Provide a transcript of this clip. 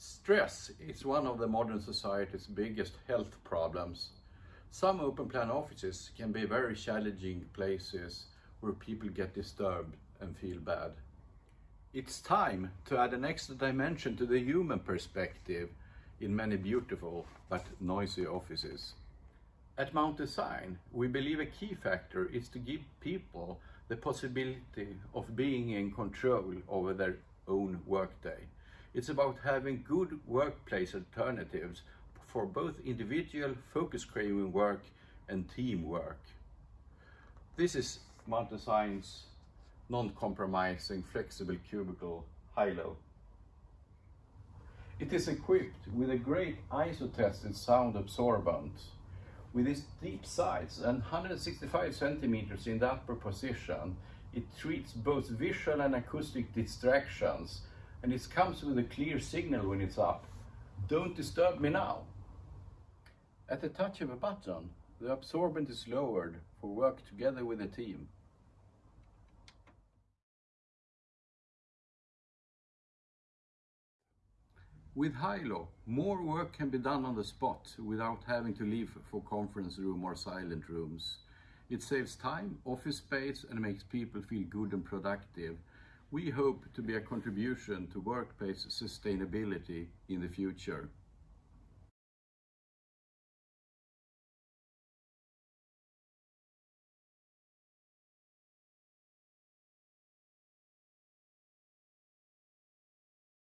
Stress is one of the modern society's biggest health problems. Some open plan offices can be very challenging places where people get disturbed and feel bad. It's time to add an extra dimension to the human perspective in many beautiful but noisy offices. At Mount Design, we believe a key factor is to give people the possibility of being in control over their own workday. It's about having good workplace alternatives for both individual focus craving work and teamwork. This is Mount Design's non-compromising flexible cubicle high-low. It is equipped with a great ISO-tested sound absorbent with its deep sides and 165 centimeters in the upper position. It treats both visual and acoustic distractions and it comes with a clear signal when it's up. Don't disturb me now. At the touch of a button, the absorbent is lowered for work together with the team. With high-low, more work can be done on the spot without having to leave for conference room or silent rooms. It saves time, office space and makes people feel good and productive. We hope to be a contribution to workplace sustainability in the future.